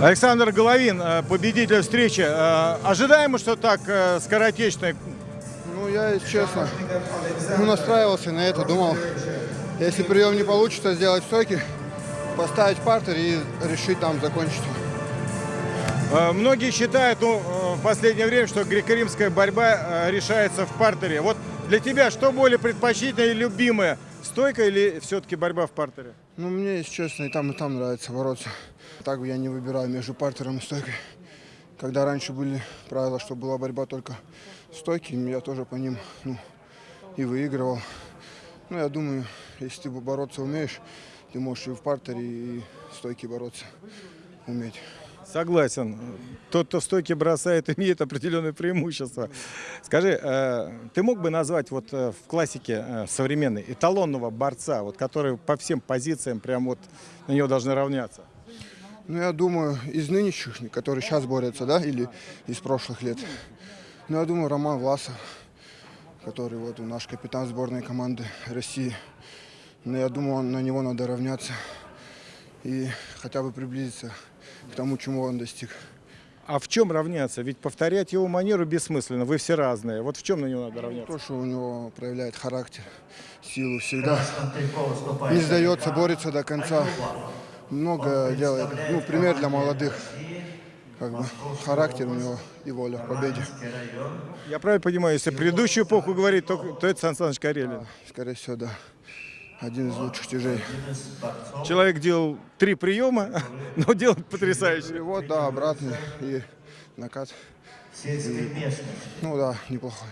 Александр Головин, э, победитель встречи. Э, Ожидаемо, что так э, скоротечно. Ну, я, честно, ну, настраивался на это, думал, если прием не получится, сделать стойки, поставить партер и решить там закончить. Многие считают ну, в последнее время, что греко-римская борьба решается в партере. Вот для тебя что более предпочтительное и любимое? Стойка или все-таки борьба в партере? Ну, мне, если честно, и там, и там нравится бороться. Так я не выбираю между партером и стойкой. Когда раньше были правила, что была борьба только стойки, я тоже по ним ну, и выигрывал. Ну, я думаю, если ты бороться умеешь, ты можешь и в партере, и в стойке бороться уметь. Согласен. Тот, кто стойки бросает, имеет определенное преимущество. Скажи, э, ты мог бы назвать вот э, в классике э, современной эталонного борца, вот, который по всем позициям прям вот на него должны равняться? Ну, я думаю, из нынешних, которые сейчас борются, да, или из прошлых лет. Ну, я думаю, Роман Власов, который вот наш капитан сборной команды России. Но я думаю, на него надо равняться и хотя бы приблизиться к тому, чему он достиг. А в чем равняться? Ведь повторять его манеру бессмысленно, вы все разные. Вот в чем на него надо равняться? То, что у него проявляет характер, силу всегда. Не сдается, борется до конца. Много делает. Ну, пример для молодых. Как бы характер у него и воля к победе. Я правильно понимаю, если предыдущую эпоху говорить, то, то это Сан Саныч Карелин. Скорее всего, да. Один из лучших тяжей. Человек делал три приема, но делает потрясающе. Перевод, да, обратный и накат. Ну да, неплохой.